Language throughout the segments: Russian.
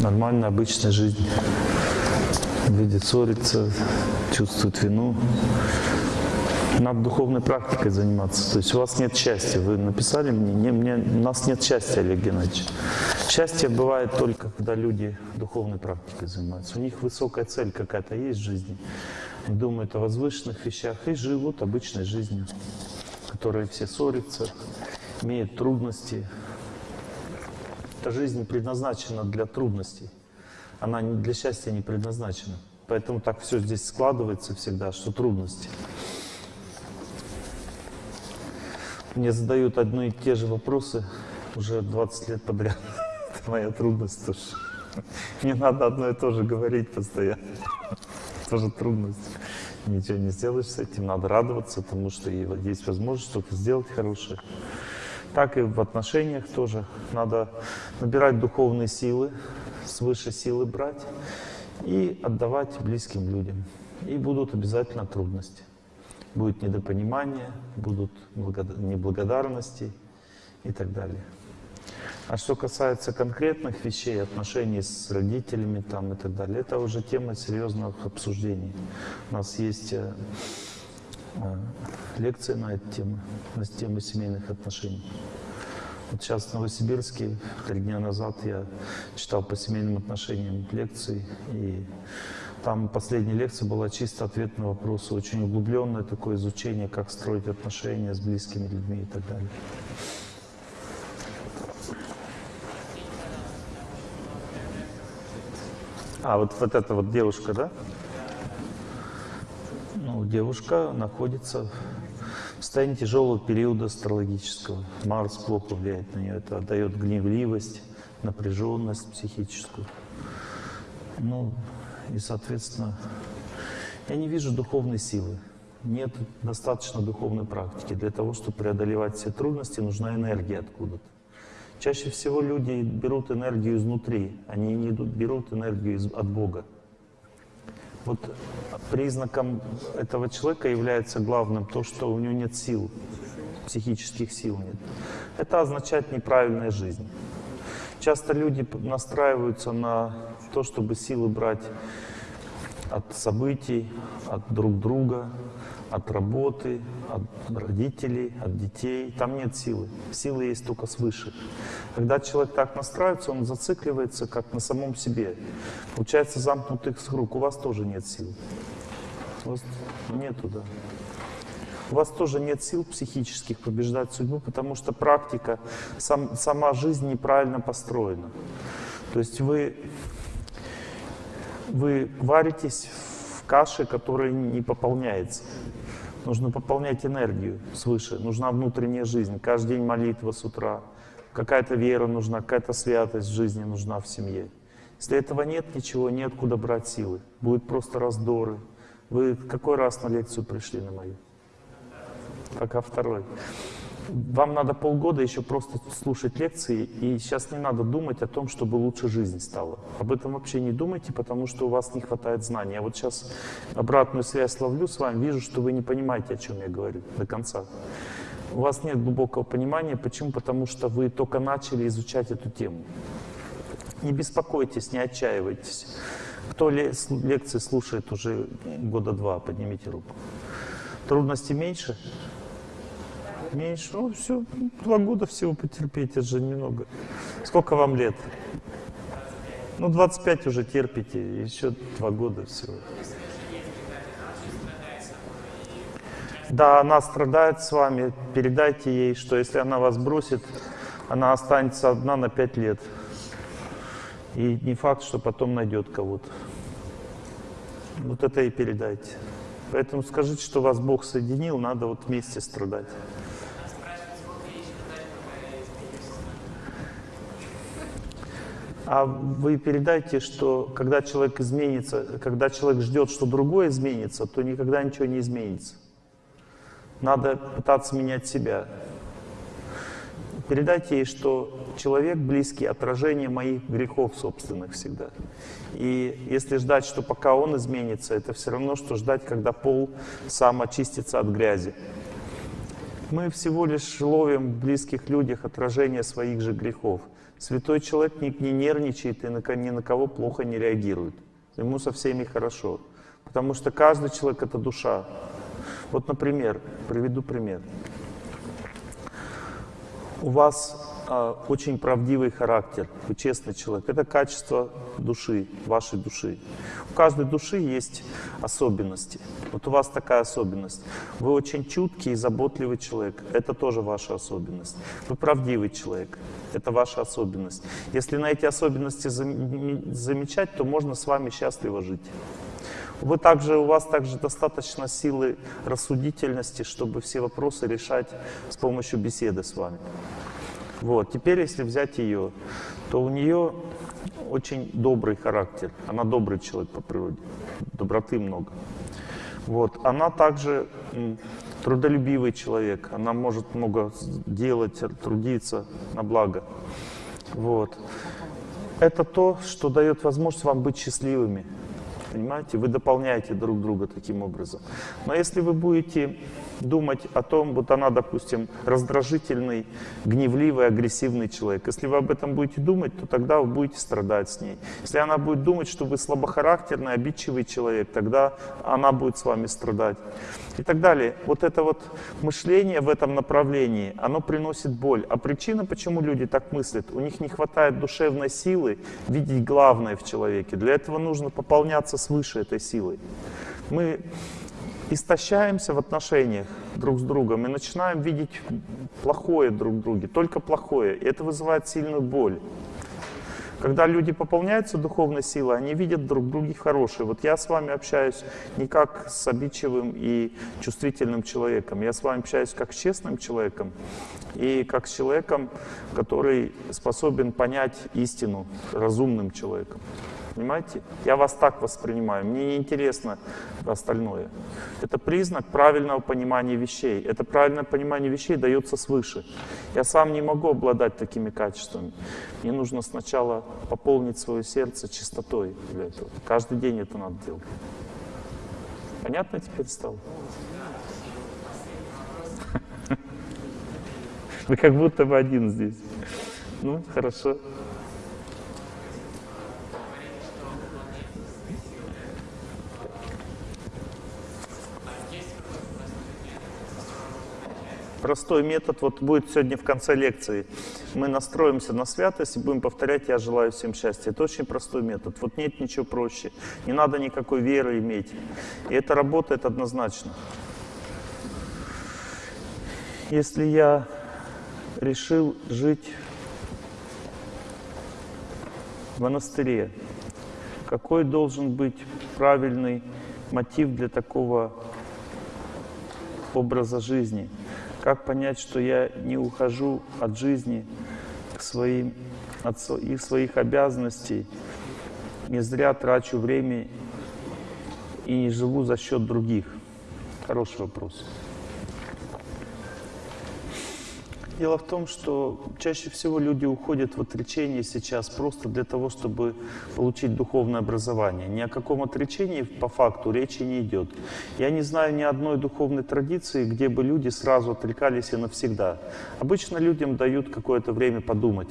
нормальная, обычная жизнь. Видит, ссорится, чувствует вину. Надо духовной практикой заниматься. То есть у вас нет счастья. Вы написали мне, не, мне у нас нет счастья, Олег Геннадьевич. Счастье бывает только, когда люди духовной практикой занимаются. У них высокая цель какая-то есть в жизни. Они думают о возвышенных вещах и живут обычной жизнью, которые все ссорятся, имеют трудности. Эта жизнь предназначена для трудностей. Она для счастья не предназначена. Поэтому так все здесь складывается всегда, что трудности. Мне задают одни и те же вопросы уже 20 лет подряд. Это моя трудность тоже. Не надо одно и то же говорить постоянно. Тоже трудность. Ничего не сделаешь с этим, надо радоваться, потому что есть возможность что-то сделать хорошее. Так и в отношениях тоже. Надо набирать духовные силы, свыше силы брать и отдавать близким людям. И будут обязательно трудности будет недопонимание, будут неблагодарности и так далее. А что касается конкретных вещей, отношений с родителями там, и так далее, это уже тема серьезных обсуждений. У нас есть э, лекции на эту тему, на тему семейных отношений. Вот сейчас в Новосибирске, три дня назад я читал по семейным отношениям лекции, и там последняя лекция была чисто ответ на вопросы, очень углубленное такое изучение, как строить отношения с близкими людьми и так далее. А, вот, вот эта вот девушка, да? Ну, девушка находится в состоянии тяжелого периода астрологического. Марс плохо влияет на нее. Это дает гневливость, напряженность психическую. Ну, и, соответственно, я не вижу духовной силы. Нет достаточно духовной практики. Для того, чтобы преодолевать все трудности, нужна энергия откуда-то. Чаще всего люди берут энергию изнутри, они не берут энергию от Бога. Вот признаком этого человека является главным то, что у него нет сил, психических сил нет. Это означает неправильная жизнь. Часто люди настраиваются на то, чтобы силы брать от событий, от друг друга, от работы, от родителей, от детей. Там нет силы. Силы есть только свыше. Когда человек так настраивается, он зацикливается как на самом себе. Получается замкнутых круг. У вас тоже нет сил. У вас нету, да. У вас тоже нет сил психических побеждать судьбу, потому что практика, сам, сама жизнь неправильно построена. То есть вы вы варитесь в каше, которая не пополняется. Нужно пополнять энергию свыше, нужна внутренняя жизнь. Каждый день молитва с утра, какая-то вера нужна, какая-то святость в жизни нужна в семье. Если этого нет, ничего, неоткуда брать силы. Будут просто раздоры. Вы какой раз на лекцию пришли на мою? Пока второй. Вам надо полгода еще просто слушать лекции, и сейчас не надо думать о том, чтобы лучше жизнь стала. Об этом вообще не думайте, потому что у вас не хватает знаний. Я вот сейчас обратную связь ловлю с вами, вижу, что вы не понимаете, о чем я говорю до конца. У вас нет глубокого понимания. Почему? Потому что вы только начали изучать эту тему. Не беспокойтесь, не отчаивайтесь. Кто лекции слушает уже года два, поднимите руку. Трудности меньше? Меньше? Ну, все, два года всего потерпеть, это же немного. Сколько вам лет? Ну, 25 уже терпите, еще два года всего. Да, она страдает с вами, передайте ей, что если она вас бросит, она останется одна на пять лет. И не факт, что потом найдет кого-то. Вот это и передайте. Поэтому скажите, что вас Бог соединил, надо вот вместе страдать. А вы передайте, что когда человек изменится, когда человек ждет, что другое изменится, то никогда ничего не изменится. Надо пытаться менять себя. Передайте ей, что человек близкий отражение моих грехов собственных всегда. И если ждать, что пока он изменится, это все равно, что ждать, когда пол сам очистится от грязи. Мы всего лишь ловим в близких людях отражение своих же грехов. Святой человек не, не нервничает и на, ни на кого плохо не реагирует. Ему со всеми хорошо. Потому что каждый человек — это душа. Вот, например, приведу пример. У вас э, очень правдивый характер, вы честный человек. Это качество души, вашей души. У каждой души есть особенности. Вот у вас такая особенность. Вы очень чуткий и заботливый человек. Это тоже ваша особенность. Вы правдивый человек. Это ваша особенность. Если на эти особенности замечать, то можно с вами счастливо жить. Вы также, у вас также достаточно силы рассудительности, чтобы все вопросы решать с помощью беседы с вами. Вот. Теперь, если взять ее, то у нее очень добрый характер. Она добрый человек по природе. Доброты много. Вот. Она также трудолюбивый человек. Она может много делать, трудиться на благо. Вот. Это то, что дает возможность вам быть счастливыми. Понимаете? Вы дополняете друг друга таким образом. Но если вы будете думать о том, вот она, допустим, раздражительный, гневливый, агрессивный человек. Если вы об этом будете думать, то тогда вы будете страдать с ней. Если она будет думать, что вы слабохарактерный, обидчивый человек, тогда она будет с вами страдать. И так далее. Вот это вот мышление в этом направлении, оно приносит боль. А причина, почему люди так мыслят, у них не хватает душевной силы видеть главное в человеке. Для этого нужно пополняться свыше этой силой. Мы истощаемся в отношениях друг с другом и начинаем видеть плохое друг в друге, только плохое. И это вызывает сильную боль. Когда люди пополняются духовной силой, они видят друг в друге хорошее. Вот я с вами общаюсь не как с обидчивым и чувствительным человеком. Я с вами общаюсь как с честным человеком и как с человеком, который способен понять истину, разумным человеком. Понимаете? Я вас так воспринимаю. Мне не интересно остальное. Это признак правильного понимания вещей. Это правильное понимание вещей дается свыше. Я сам не могу обладать такими качествами. Мне нужно сначала пополнить свое сердце чистотой для этого. Каждый день это надо делать. Понятно теперь стало? Вы как будто бы один здесь. Ну, хорошо. Простой метод вот будет сегодня в конце лекции. Мы настроимся на святость и будем повторять «Я желаю всем счастья». Это очень простой метод. Вот нет ничего проще. Не надо никакой веры иметь. И это работает однозначно. Если я решил жить в монастыре, какой должен быть правильный мотив для такого образа жизни – как понять, что я не ухожу от жизни к своим, от их своих обязанностей, не зря трачу время и не живу за счет других? Хороший вопрос. Дело в том, что чаще всего люди уходят в отречение сейчас просто для того, чтобы получить духовное образование. Ни о каком отречении по факту речи не идет. Я не знаю ни одной духовной традиции, где бы люди сразу отрекались и навсегда. Обычно людям дают какое-то время подумать.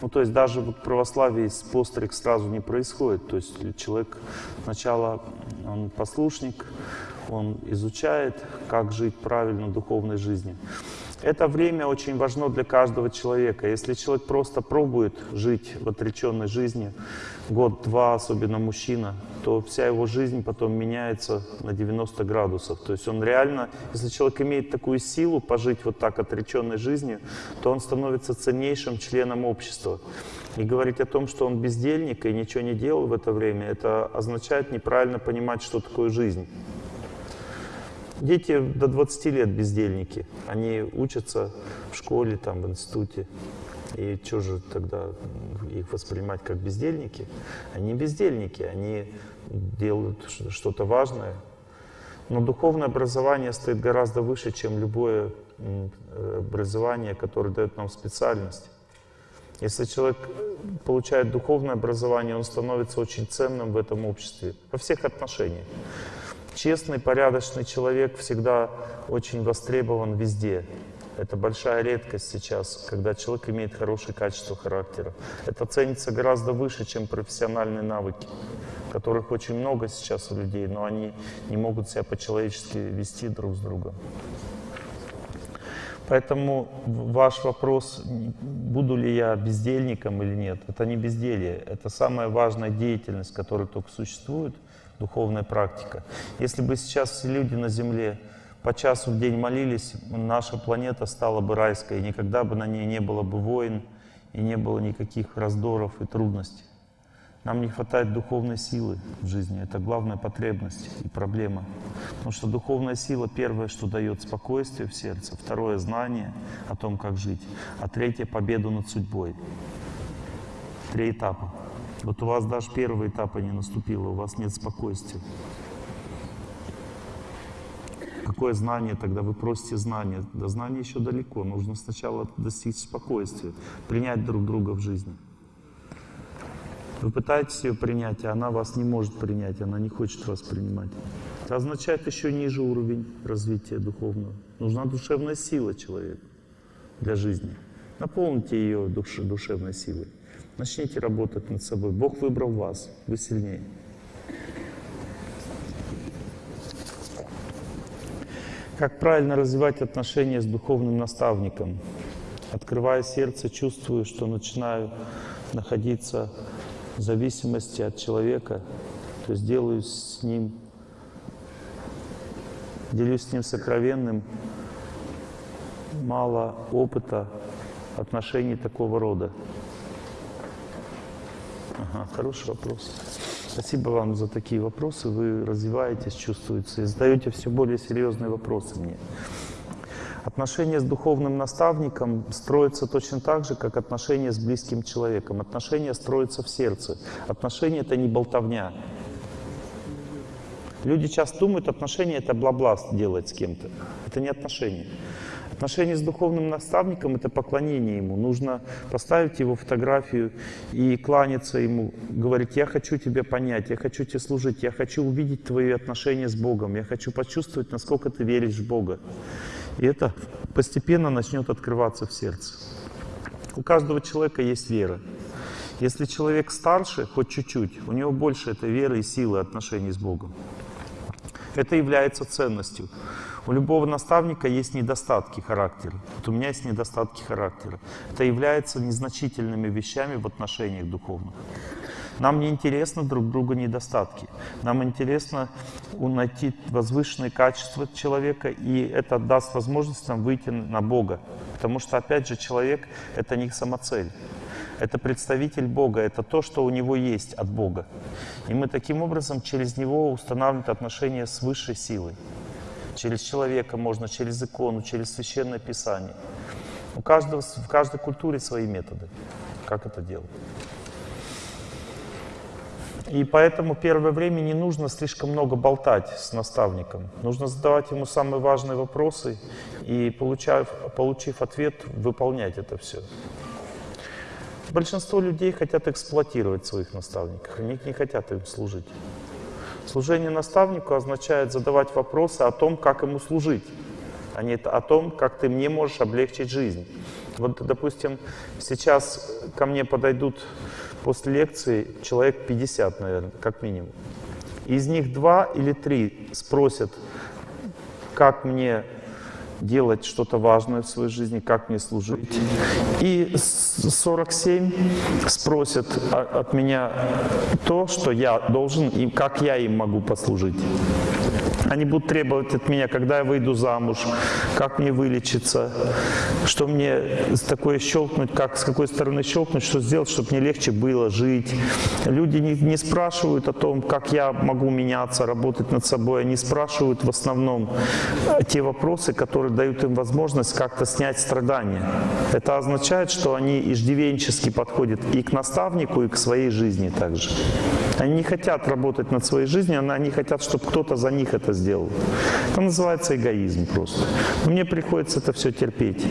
Ну, то есть даже в православии постриг сразу не происходит. То есть человек сначала, он послушник, он изучает, как жить правильно духовной жизни. Это время очень важно для каждого человека. Если человек просто пробует жить в отреченной жизни, год-два, особенно мужчина, то вся его жизнь потом меняется на 90 градусов. То есть он реально, если человек имеет такую силу пожить вот так отреченной жизнью, то он становится ценнейшим членом общества. И говорить о том, что он бездельник и ничего не делал в это время, это означает неправильно понимать, что такое жизнь. Дети до 20 лет бездельники. Они учатся в школе, там, в институте. И что же тогда их воспринимать как бездельники? Они бездельники, они делают что-то важное. Но духовное образование стоит гораздо выше, чем любое образование, которое дает нам специальность. Если человек получает духовное образование, он становится очень ценным в этом обществе, во всех отношениях. Честный, порядочный человек всегда очень востребован везде. Это большая редкость сейчас, когда человек имеет хорошее качество характера. Это ценится гораздо выше, чем профессиональные навыки, которых очень много сейчас у людей, но они не могут себя по-человечески вести друг с другом. Поэтому ваш вопрос, буду ли я бездельником или нет, это не безделье, это самая важная деятельность, которая только существует, духовная практика. Если бы сейчас все люди на Земле по часу в день молились, наша планета стала бы райской, и никогда бы на ней не было бы войн, и не было никаких раздоров и трудностей. Нам не хватает духовной силы в жизни. Это главная потребность и проблема. Потому что духовная сила первое, что дает спокойствие в сердце, второе — знание о том, как жить, а третье — победу над судьбой. Три этапа. Вот у вас даже первого этапа не наступило, у вас нет спокойствия. Какое знание тогда? Вы просите знания. До знания еще далеко. Нужно сначала достичь спокойствия, принять друг друга в жизни. Вы пытаетесь ее принять, а она вас не может принять, она не хочет вас принимать. Это означает еще ниже уровень развития духовного. Нужна душевная сила человеку для жизни. Наполните ее душ, душевной силой. Начните работать над собой. Бог выбрал вас, вы сильнее. Как правильно развивать отношения с духовным наставником? Открывая сердце, чувствую, что начинаю находиться в зависимости от человека, то есть делаю с ним, делюсь с ним сокровенным, мало опыта отношений такого рода. Ага, хороший вопрос. Спасибо вам за такие вопросы. Вы развиваетесь, чувствуете, задаете все более серьезные вопросы мне. Отношения с духовным наставником строятся точно так же, как отношения с близким человеком. Отношения строятся в сердце. Отношения — это не болтовня. Люди часто думают, отношения — это бла-бла делать с кем-то. Это не отношения. Отношения с духовным наставником — это поклонение ему. Нужно поставить его фотографию и кланяться ему, говорить, я хочу тебя понять, я хочу тебе служить, я хочу увидеть твои отношения с Богом, я хочу почувствовать, насколько ты веришь в Бога. И это постепенно начнет открываться в сердце. У каждого человека есть вера. Если человек старше, хоть чуть-чуть, у него больше этой веры и силы отношений с Богом. Это является ценностью. У любого наставника есть недостатки характера. Вот у меня есть недостатки характера. Это является незначительными вещами в отношениях духовных. Нам не интересно друг друга недостатки. Нам интересно найти возвышенные качества человека, и это даст возможность нам выйти на Бога. Потому что, опять же, человек — это не самоцель. Это представитель Бога, это то, что у него есть от Бога. И мы таким образом через него устанавливаем отношения с высшей силой. Через человека можно, через икону, через священное писание. У каждого, в каждой культуре свои методы, как это делать. И поэтому первое время не нужно слишком много болтать с наставником. Нужно задавать ему самые важные вопросы и, получав, получив ответ, выполнять это все. Большинство людей хотят эксплуатировать своих наставников, они не хотят им служить. Служение наставнику означает задавать вопросы о том, как ему служить, а не о том, как ты мне можешь облегчить жизнь. Вот, допустим, сейчас ко мне подойдут после лекции человек 50, наверное, как минимум. Из них два или три спросят, как мне делать что-то важное в своей жизни, как мне служить. И 47 спросят от меня то, что я должен, и как я им могу послужить. Они будут требовать от меня, когда я выйду замуж, как мне вылечиться, что мне такое щелкнуть, как с какой стороны щелкнуть, что сделать, чтобы мне легче было жить. Люди не, не спрашивают о том, как я могу меняться, работать над собой. Они спрашивают в основном те вопросы, которые дают им возможность как-то снять страдания. Это означает, что они иждивенчески подходят и к наставнику, и к своей жизни также. Они не хотят работать над своей жизнью, они хотят, чтобы кто-то за них это сделал. Это называется эгоизм просто. Но мне приходится это все терпеть.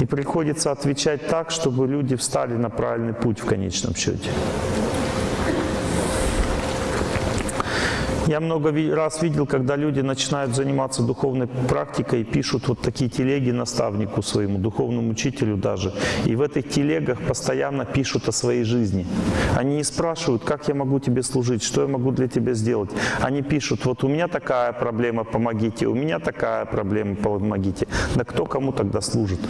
И приходится отвечать так, чтобы люди встали на правильный путь в конечном счете. Я много раз видел, когда люди начинают заниматься духовной практикой, пишут вот такие телеги наставнику своему, духовному учителю даже. И в этих телегах постоянно пишут о своей жизни. Они не спрашивают, как я могу тебе служить, что я могу для тебя сделать. Они пишут, вот у меня такая проблема, помогите, у меня такая проблема, помогите. Да кто кому тогда служит?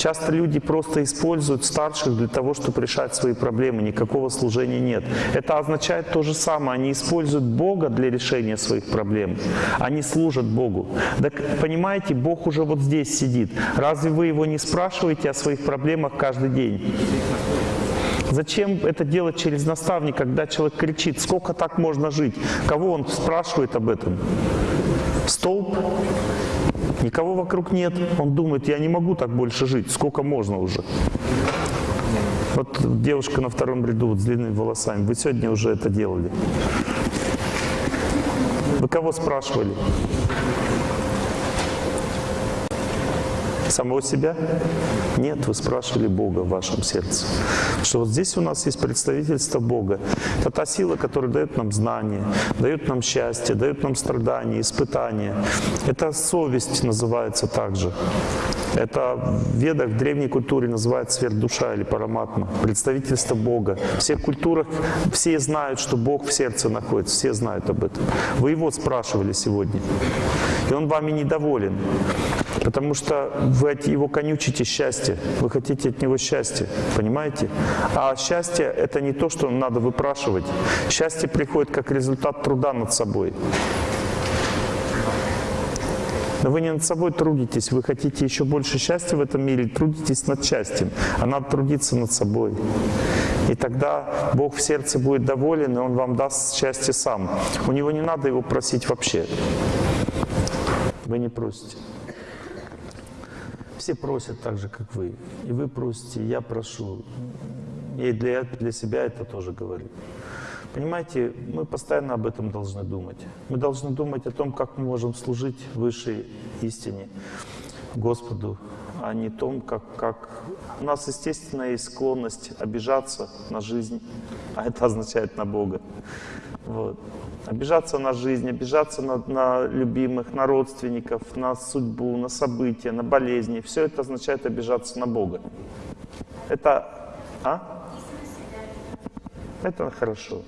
Часто люди просто используют старших для того, чтобы решать свои проблемы, никакого служения нет. Это означает то же самое, они используют Бога для решения своих проблем, они служат Богу. Так понимаете, Бог уже вот здесь сидит. Разве вы Его не спрашиваете о своих проблемах каждый день? Зачем это делать через наставника, когда человек кричит, сколько так можно жить? Кого он спрашивает об этом? Столб? Никого вокруг нет. Он думает, я не могу так больше жить, сколько можно уже. Вот девушка на втором ряду вот, с длинными волосами. Вы сегодня уже это делали. Вы кого спрашивали? Самого себя? Нет, вы спрашивали Бога в вашем сердце. Что вот здесь у нас есть представительство Бога. Это та сила, которая дает нам знания, дает нам счастье, дает нам страдания, испытания. Это совесть называется также. Это ведах, в древней культуре называется сверхдуша или параматма, представительство Бога. В всех культурах все знают, что Бог в сердце находится, все знают об этом. Вы его спрашивали сегодня, и он вами недоволен. Потому что вы от его конючите счастье, вы хотите от него счастья, понимаете? А счастье — это не то, что надо выпрашивать. Счастье приходит как результат труда над собой. Но вы не над собой трудитесь, вы хотите еще больше счастья в этом мире, трудитесь над счастьем, а надо трудиться над собой. И тогда Бог в сердце будет доволен, и Он вам даст счастье сам. У Него не надо его просить вообще. Вы не просите. Все просят так же, как вы. И вы просите, я прошу. И для, для себя это тоже говорю. Понимаете, мы постоянно об этом должны думать. Мы должны думать о том, как мы можем служить высшей истине, Господу, а не том, как, как... У нас, естественно, есть склонность обижаться на жизнь, а это означает на Бога. Вот. Обижаться на жизнь, обижаться на, на любимых, на родственников, на судьбу, на события, на болезни. Все это означает обижаться на Бога. Это... А? Это хорошо.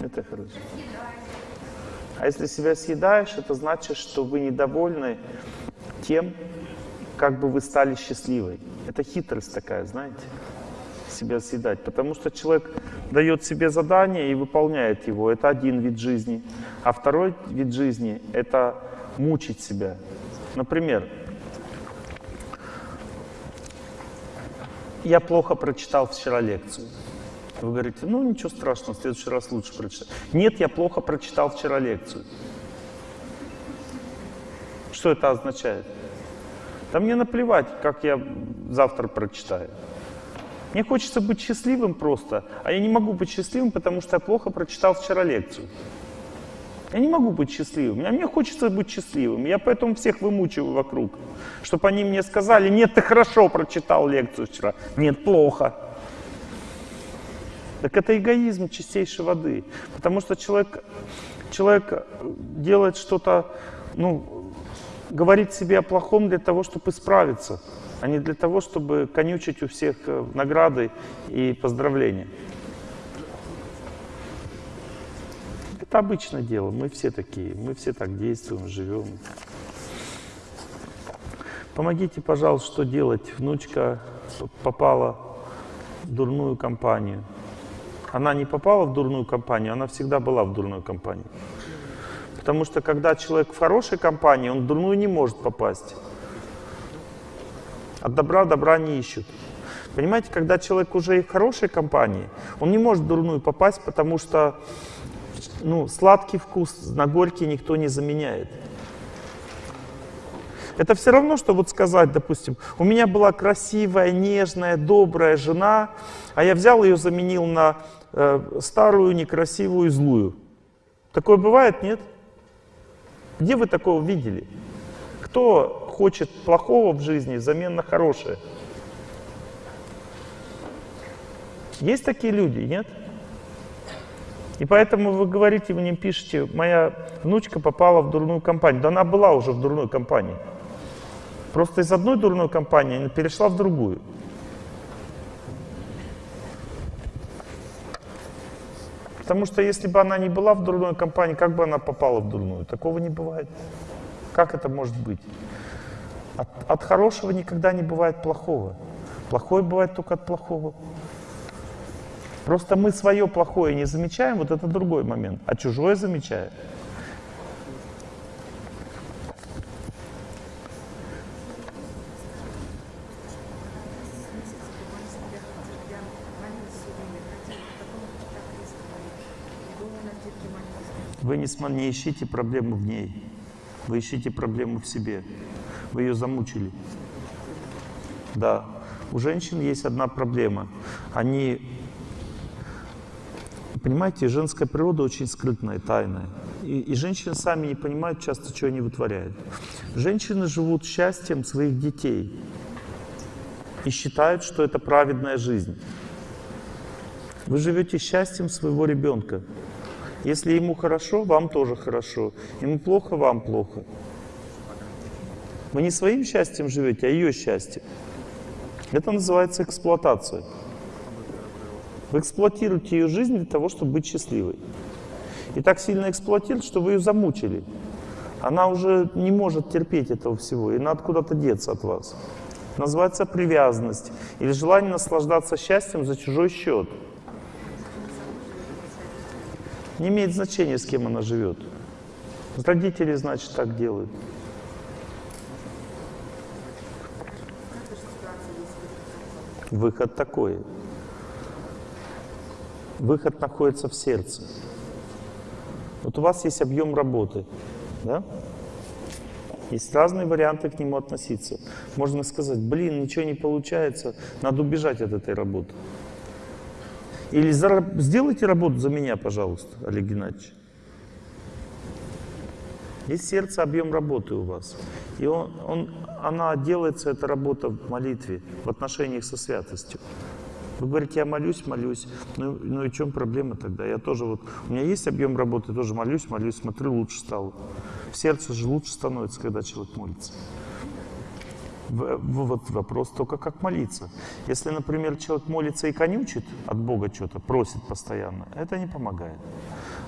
Это хорошо. А если себя съедаешь, это значит, что вы недовольны тем, как бы вы стали счастливой. Это хитрость такая, знаете себя съедать, потому что человек дает себе задание и выполняет его. Это один вид жизни. А второй вид жизни — это мучить себя. Например, я плохо прочитал вчера лекцию. Вы говорите, ну ничего страшного, в следующий раз лучше прочитать. Нет, я плохо прочитал вчера лекцию. Что это означает? Да мне наплевать, как я завтра прочитаю. Мне хочется быть счастливым просто, а я не могу быть счастливым, потому что я плохо прочитал вчера лекцию. Я не могу быть счастливым, а мне хочется быть счастливым. Я поэтому всех вымучиваю вокруг, чтобы они мне сказали, нет, ты хорошо прочитал лекцию вчера, нет, плохо. Так это эгоизм чистейшей воды, потому что человек, человек делает что-то, ну, говорит себе о плохом для того, чтобы исправиться а не для того, чтобы конючить у всех э, награды и поздравления. Это обычное дело, мы все такие, мы все так действуем, живем. Помогите, пожалуйста, что делать? Внучка попала в дурную компанию. Она не попала в дурную компанию, она всегда была в дурной компании. Потому что когда человек в хорошей компании, он в дурную не может попасть. От добра добра не ищут. Понимаете, когда человек уже в хорошей компании, он не может в дурную попасть, потому что ну, сладкий вкус на горький никто не заменяет. Это все равно, что вот сказать, допустим, у меня была красивая, нежная, добрая жена, а я взял ее, заменил на э, старую, некрасивую, злую. Такое бывает, нет? Где вы такого видели? Кто хочет плохого в жизни взамен на хорошее. Есть такие люди, нет? И поэтому вы говорите, вы мне пишете, моя внучка попала в дурную компанию. Да она была уже в дурной компании. Просто из одной дурной компании она перешла в другую. Потому что если бы она не была в дурной компании, как бы она попала в дурную? Такого не бывает. Как это может быть? От, от хорошего никогда не бывает плохого. Плохое бывает только от плохого. Просто мы свое плохое не замечаем, вот это другой момент, а чужое замечаем. Вы не, не ищите проблему в ней, вы ищите проблему в себе. Вы ее замучили. Да, у женщин есть одна проблема. Они, понимаете, женская природа очень скрытная, тайная. И, и женщины сами не понимают часто, что они вытворяют. Женщины живут счастьем своих детей и считают, что это праведная жизнь. Вы живете счастьем своего ребенка. Если ему хорошо, вам тоже хорошо. Ему плохо, вам плохо. Вы не своим счастьем живете, а ее счастьем. Это называется эксплуатация. Вы эксплуатируете ее жизнь для того, чтобы быть счастливой. И так сильно эксплуатируете, что вы ее замучили. Она уже не может терпеть этого всего, и надо куда-то деться от вас. Называется привязанность или желание наслаждаться счастьем за чужой счет. Не имеет значения, с кем она живет. Родители, значит, так делают. Выход такой. Выход находится в сердце. Вот у вас есть объем работы, да? Есть разные варианты к нему относиться. Можно сказать, блин, ничего не получается, надо убежать от этой работы. Или сделайте работу за меня, пожалуйста, Олег Геннадьевич. Есть сердце, объем работы у вас. И он, он, она делается, эта работа в молитве, в отношениях со святостью. Вы говорите, я молюсь, молюсь. Ну, ну и в чем проблема тогда? Я тоже вот, у меня есть объем работы, тоже молюсь, молюсь, смотрю, лучше стало. В сердце же лучше становится, когда человек молится. Вот вопрос только как молиться. Если, например, человек молится и конючит от Бога что-то, просит постоянно, это не помогает.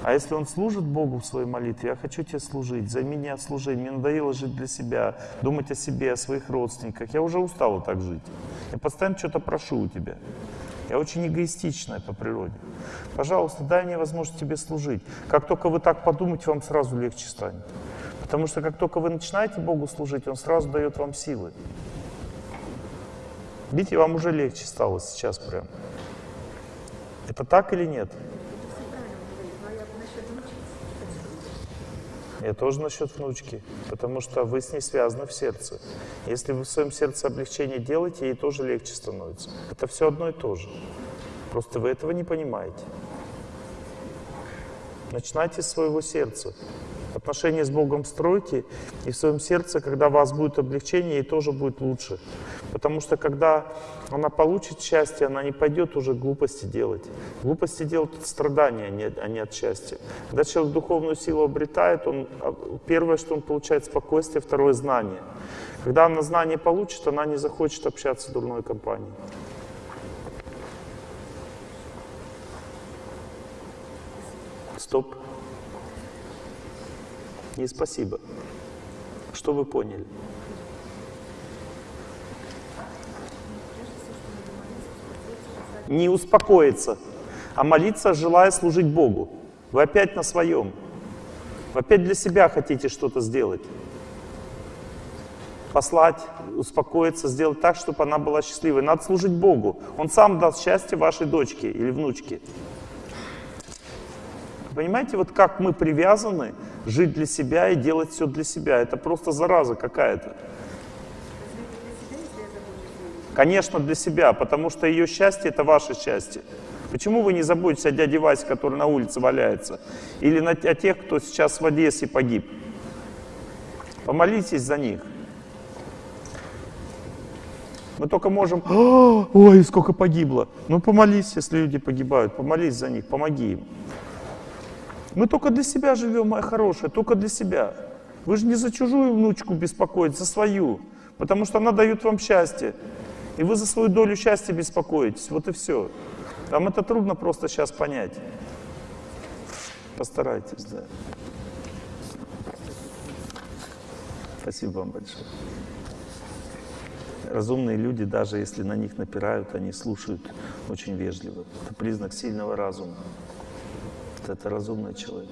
А если он служит Богу в своей молитве, я хочу тебе служить, займи меня служить, мне надоело жить для себя, думать о себе, о своих родственниках, я уже устала так жить. Я постоянно что-то прошу у тебя. Я очень эгоистичная по природе. Пожалуйста, дай мне возможность тебе служить. Как только вы так подумаете, вам сразу легче станет. Потому что как только вы начинаете Богу служить, Он сразу дает вам силы. Видите, вам уже легче стало сейчас прям. Это так или нет? Я тоже насчет внучки, потому что вы с ней связаны в сердце. Если вы в своем сердце облегчение делаете, ей тоже легче становится. Это все одно и то же. Просто вы этого не понимаете. Начинайте с своего сердца. Отношения с Богом стройте, и в своем сердце, когда у вас будет облегчение, ей тоже будет лучше. Потому что когда она получит счастье, она не пойдет уже глупости делать. Глупости делают от страдания, а не от счастья. Когда человек духовную силу обретает, он, а, первое, что он получает спокойствие, второе — знание. Когда она знание получит, она не захочет общаться с дурной компанией. Стоп. Не спасибо. Что вы поняли? Не успокоиться, а молиться, желая служить Богу. Вы опять на своем. Вы опять для себя хотите что-то сделать. Послать, успокоиться, сделать так, чтобы она была счастливой. Надо служить Богу. Он сам даст счастье вашей дочке или внучке. Понимаете, вот как мы привязаны жить для себя и делать все для себя. Это просто зараза какая-то. Конечно, для себя, потому что ее счастье — это ваше счастье. Почему вы не заботитесь о дяде Васе, который на улице валяется? Или на, о тех, кто сейчас в Одессе погиб? Помолитесь за них. Мы только можем, ой, сколько погибло. Ну помолись, если люди погибают, помолись за них, помоги им. Мы только для себя живем, моя хорошая, только для себя. Вы же не за чужую внучку беспокоитесь, за свою. Потому что она дает вам счастье. И вы за свою долю счастья беспокоитесь. Вот и все. Вам это трудно просто сейчас понять. Постарайтесь, да. Спасибо вам большое. Разумные люди, даже если на них напирают, они слушают очень вежливо. Это признак сильного разума. Это разумный человек.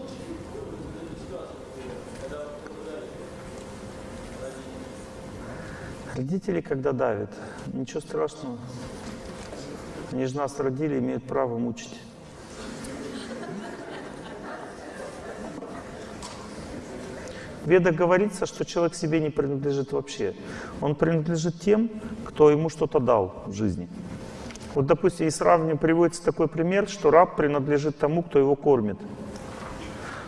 Родители, когда давят, ничего страшного. Они же нас родили, имеют право мучить. В Ведах говорится, что человек себе не принадлежит вообще. Он принадлежит тем, кто ему что-то дал в жизни. Вот, допустим, и сравниваю, приводится такой пример, что раб принадлежит тому, кто его кормит.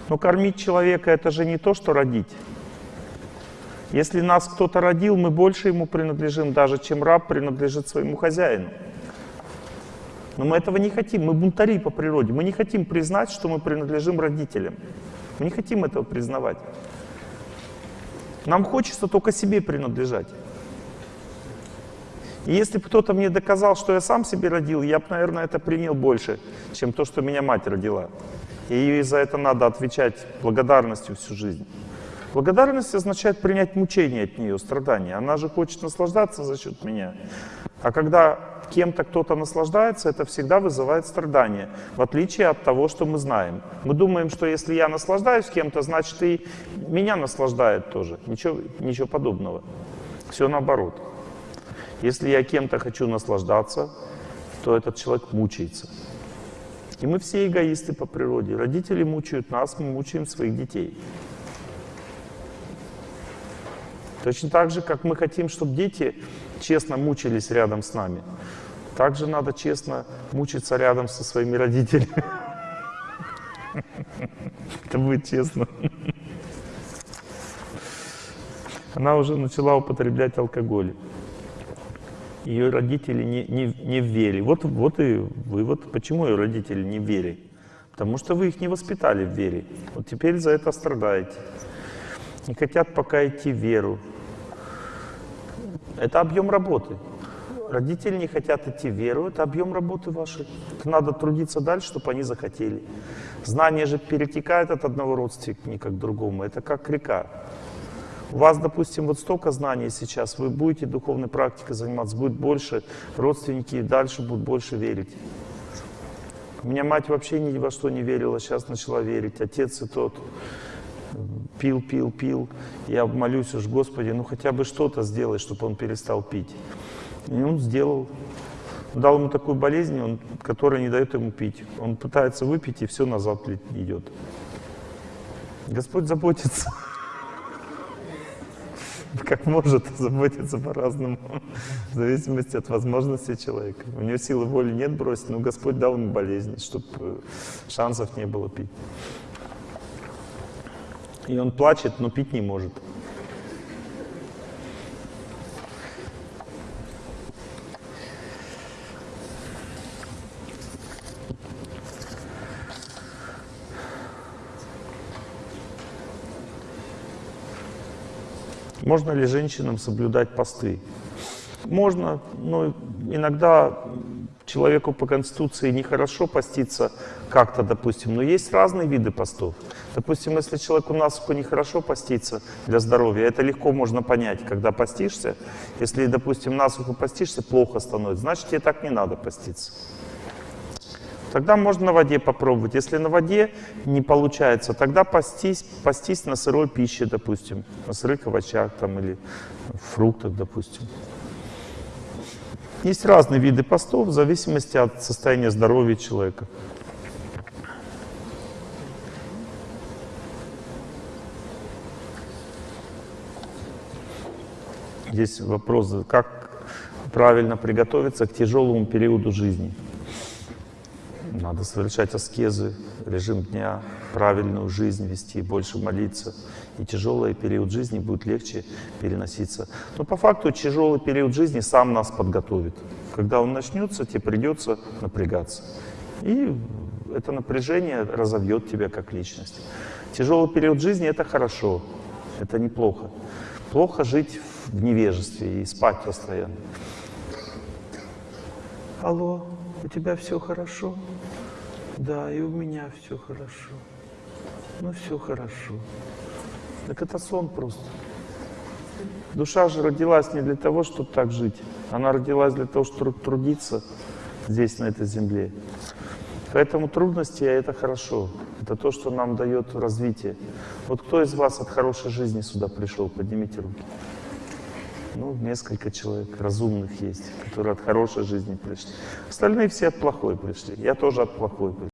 Но кормить человека — это же не то, что родить. Если нас кто-то родил, мы больше ему принадлежим, даже чем раб принадлежит своему хозяину. Но мы этого не хотим, мы бунтари по природе. Мы не хотим признать, что мы принадлежим родителям. Мы не хотим этого признавать. Нам хочется только себе принадлежать. И если бы кто-то мне доказал, что я сам себе родил, я бы, наверное, это принял больше, чем то, что меня мать родила. И за это надо отвечать благодарностью всю жизнь. Благодарность означает принять мучение от нее, страдания. Она же хочет наслаждаться за счет меня. А когда кем-то кто-то наслаждается, это всегда вызывает страдания, в отличие от того, что мы знаем. Мы думаем, что если я наслаждаюсь кем-то, значит и меня наслаждает тоже. Ничего, ничего подобного. Все наоборот. Если я кем-то хочу наслаждаться, то этот человек мучается. И мы все эгоисты по природе. Родители мучают нас, мы мучаем своих детей. Точно так же, как мы хотим, чтобы дети честно мучились рядом с нами. Также надо честно мучиться рядом со своими родителями. Это будет честно. Она уже начала употреблять алкоголь. Ее родители не, не, не в вере. Вот, вот и вывод, почему ее родители не в вере. Потому что вы их не воспитали в вере. Вот теперь за это страдаете. Не хотят пока идти в веру. Это объем работы. Родители не хотят идти в веру, это объем работы вашей. Надо трудиться дальше, чтобы они захотели. Знание же перетекает от одного родственника к другому. Это как река. У вас, допустим, вот столько знаний сейчас, вы будете духовной практикой заниматься, будет больше, родственники дальше будут больше верить. У меня мать вообще ни во что не верила, сейчас начала верить. Отец и тот пил, пил, пил. Я молюсь уж, Господи, ну хотя бы что-то сделай, чтобы он перестал пить. И он сделал. Дал ему такую болезнь, он, которая не дает ему пить. Он пытается выпить, и все назад идет. Господь заботится. Как может, заботиться по-разному, в зависимости от возможностей человека. У него силы воли нет бросить, но Господь дал ему болезнь, чтобы э, шансов не было пить. И он плачет, но пить не может. Можно ли женщинам соблюдать посты? Можно, но иногда человеку по Конституции нехорошо поститься как-то, допустим, но есть разные виды постов. Допустим, если человеку насухо нехорошо поститься для здоровья, это легко можно понять, когда постишься. Если, допустим, насухо постишься, плохо становится, значит, тебе так не надо поститься. Тогда можно на воде попробовать. Если на воде не получается, тогда постись, постись на сырой пище, допустим, на сырых овощах там, или фруктах, допустим. Есть разные виды постов в зависимости от состояния здоровья человека. Здесь вопрос, как правильно приготовиться к тяжелому периоду жизни. Надо совершать аскезы, режим дня, правильную жизнь вести, больше молиться. И тяжелый период жизни будет легче переноситься. Но по факту тяжелый период жизни сам нас подготовит. Когда он начнется, тебе придется напрягаться. И это напряжение разовьет тебя как личность. Тяжелый период жизни — это хорошо, это неплохо. Плохо жить в невежестве и спать постоянно. Алло, у тебя все хорошо? Да, и у меня все хорошо. Ну, все хорошо. Так это сон просто. Душа же родилась не для того, чтобы так жить. Она родилась для того, чтобы трудиться здесь, на этой земле. Поэтому трудности — это хорошо. Это то, что нам дает развитие. Вот кто из вас от хорошей жизни сюда пришел? Поднимите руки. Ну, несколько человек разумных есть, которые от хорошей жизни пришли. Остальные все от плохой пришли. Я тоже от плохой пришел.